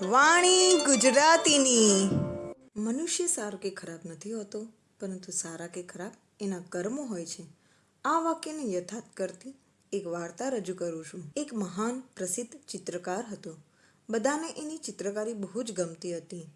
વાણી ગુજરાતીની. મનુષ્ય સારો કે ખરાબ નથી હોતો, પરંતુ સારા કે ખરાબ એના કર્મો હોય છે. આ વાક્યને યથાર્થ કરતી એક વાર્તા રજૂ કરું છું. એક મહાન પ્રસિદ્ધ ચિત્રકાર હતો. બધાને એની ચિત્રકારી બહુ જ ગમતી હતી.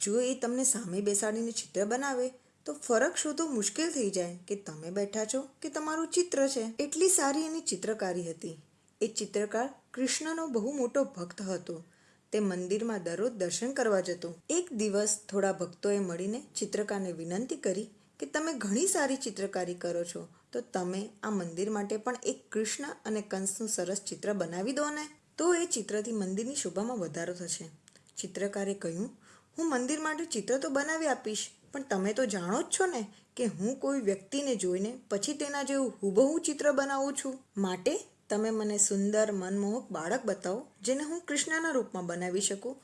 જો એ તમને સામે બેસાડીને ચિત્ર બનાવે, તો ફરક શોધવો મુશ્કેલ થઈ જાય કે તમે બેઠા છો કે તમારું ચિત્ર છે. એટલી સારી એની ચિત્રકારી હતી. એ ચિત્રકાર કૃષ્ણનો બહુ મોટો ભક્ત હતો. તે મંદિરમાં દરરોજ દર્શન કરવા જતો. એક દિવસ થોડા ભક્તોએ મળીને ચિત્રકારને વિનંતી કરી કે તમે ઘણી સારી ચિત્રકારી કરો છો, તો તમે આ મંદિર માટે પણ એક કૃષ્ણ અને કંસનું સરસ ચિત્ર બનાવી દો ને. તો એ ચિત્રથી મંદિરની શોભામાં વધારો થશે. ચિત્રકારે કહ્યું, હું મંદિર માટે ચિત્ર તો બનાવી આપીશ, પણ તમે તો જાણો જ છો ને કે હું કોઈ વ્યક્તિને જોઈને પછી તેના જેવું હુબહુ ચિત્ર બનાવું છું. માટે તમે મને સુંદર, મનમોહક બાળક બતાવો જેને હું કૃષ્ણના રૂપમાં બનાવી શકું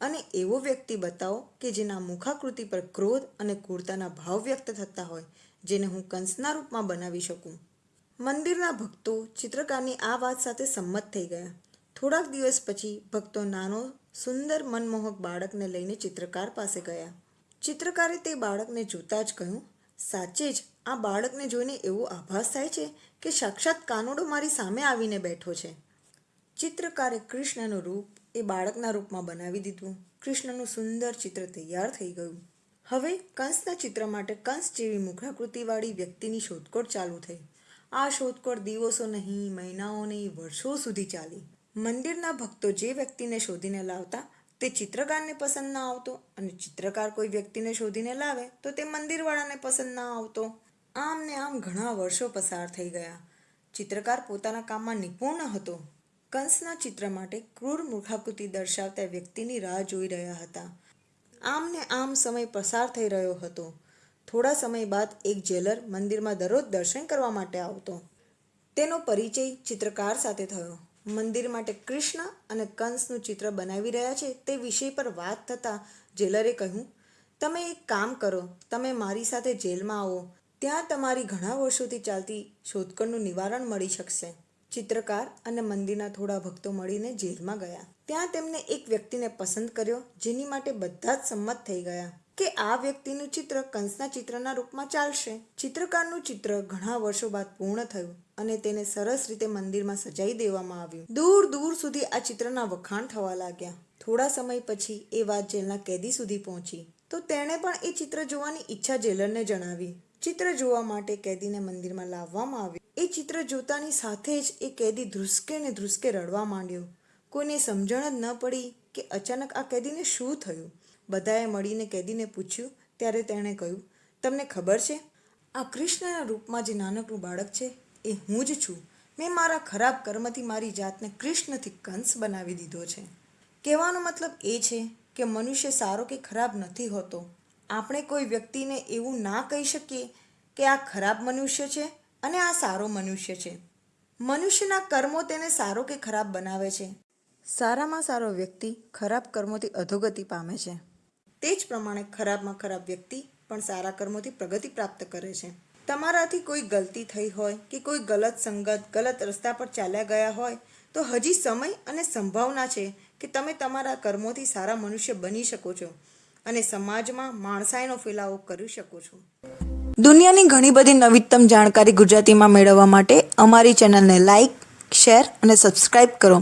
અને એવો વ્યક્તિ બતાવો કે જેના મુખાકૃતિ પર ક્રોધ અને ક્રૂરતાના ભાવ વ્યક્ત થતા હોય જેને હું કંસના રૂપમાં બનાવી શકું. મંદિરના ભક્તો ચિત્રકારની આ વાત સાથે સંમત થઈ ગયા. થોડાક દિવસ પછી ભક્તો નાનો, સુંદર, મનમોહક બાળકને લઈને ચિત્રકાર પાસે ગયા. ચિત્રકારે તે બાળકને જોતા જ કહ્યું, સાચે જ આ બાળકને જોઈને એવો આભાસ થાય છે કે સાક્ષાત કાનુડો મારી સામે આવીને બેઠો છે. ચિત્રકારે કૃષ્ણનું રૂપ એ બાળકના રૂપમાં બનાવી દીધું. કૃષ્ણનું સુંદર ચિત્ર તૈયાર થઈ ગયું. હવે કંસના ચિત્ર માટે કંસ જેવી મુખાકૃતિવાળી વ્યક્તિની શોધખોળ ચાલુ થઈ. આ શોધખોળ દિવસો નહીં, મહિનાઓ નહીં, વર્ષો સુધી ચાલી. મંદિરના ભક્તો જે વ્યક્તિને શોધીને લાવતા તે ચિત્રકારને પસંદ ના આવતો અને ચિત્રકાર કોઈ વ્યક્તિને શોધીને લાવે તો તે મંદિરવાળાને પસંદ ના આવતો. આમ ને આમ ઘણા વર્ષો પસાર થઈ ગયા. ચિત્રકાર પોતાના કામમાં નિપુણ હતો. કંસના ચિત્ર માટે ક્રૂર મૂર્ખાકૃતિ દર્શાવતા વ્યક્તિની રાહ જોઈ રહ્યા હતા. આમ ને આમ સમય પસાર થઈ રહ્યો હતો. થોડા સમય બાદ એક જેલર મંદિરમાં દરરોજ દર્શન કરવા માટે આવતો. તેનો પરિચય ચિત્રકાર સાથે થયો. મંદિર માટે કૃષ્ણ અને કંસનું ચિત્ર બનાવી રહ્યા છે તે વિષય પર વાત થતાં જેલરે કહ્યું, તમે એક કામ કરો. તમે મારી સાથે જેલમાં આવો. ત્યાં તમારી ઘણા વર્ષોથી ચાલતી શોધખોળનું નિવારણ મળી શકશે. ચિત્રકાર અને મંદિરના થોડા ભક્તો મળીને જેલમાં ગયા. ત્યાં તેમને એક વ્યક્તિને પસંદ કર્યો, જેની માટે બધા જ સંમત થઈ ગયા કે આ વ્યક્તિનું ચિત્ર કંસના ચિત્રના રૂપમાં ચાલશે. ચિત્રકારનું ચિત્ર ઘણા વર્ષો બાદ પૂર્ણ થયું અને તેને સરસ રીતે મંદિરમાં સજાઈ દેવામાં આવ્યું. દૂર દૂર સુધી આ ચિત્રના વખાણ થવા લાગ્યા. થોડા સમય પછી એ વાત જેલના કેદી સુધી પહોંચી. તો તેણે પણ એ ચિત્ર જોવાની ઈચ્છા જેલરને જણાવી. ચિત્ર જોવા માટે કેદીને મંદિરમાં લાવવામાં આવ્યો. એ ચિત્ર જોતાની સાથે જ એ કેદી ધ્રુસકે ને ધ્રુસકે રડવા માંડ્યો. કોઈને સમજણ જ ન પડી કે અચાનક આ કેદીને શું થયું? બધાએ મળીને કેદીને પૂછ્યું, ત્યારે તેણે કહ્યું, તમને ખબર છે, આ કૃષ્ણના રૂપમાં જે નાનકડું બાળક છે, એ હું જ છું. મેં મારા ખરાબ કર્મથી મારી જાતને કૃષ્ણથી કંસ બનાવી દીધો છે. કહેવાનો મતલબ એ છે કે મનુષ્ય સારો કે ખરાબ નથી હોતો. આપણે કોઈ વ્યક્તિને એવું ના કહી શકીએ કે આ ખરાબ મનુષ્ય છે અને આ સારો મનુષ્ય છે. મનુષ્યના કર્મો તેને સારો કે ખરાબ બનાવે છે. સારામાં સારો વ્યક્તિ ખરાબ કર્મોથી અધોગતિ પામે છે. તે જ પ્રમાણે ખરાબમાં ખરાબ વ્યક્તિ પણ સારા કર્મોથી પ્રગતિ પ્રાપ્ત કરે છે. તમારાથી કોઈ ગલતી થઈ હોય કે કોઈ ગલત સંગત, ગલત રસ્તા પર ચાલ્યા ગયા હોય, તો હજી સમય અને સંભાવના છે કે તમે તમારા કર્મોથી સારા મનુષ્ય બની શકો છો. અને સમાજમાં માણસાઈનો ફેલાવો કરી શકો છો. દુનિયાની ઘણી બધી નવીનતમ જાણકારી ગુજરાતીમાં મેળવવા માટે અમારી ચેનલને લાઇક શેર અને સબસ્ક્રાઈબ કરો.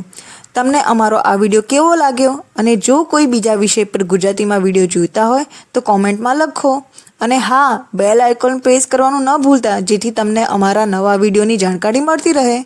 તમને અમારો આ વીડિયો કેવો લાગ્યો અને જો કોઈ બીજા વિષય પર ગુજરાતીમાં વીડિયો જોઈતા હોય તો કોમેન્ટમાં લખો. અને હા, બેલ આઇકોન પ્રેસ કરવાનું ન ભૂલતા જેથી તમને અમારા નવા વિડીયોની જાણકારી મળતી રહે.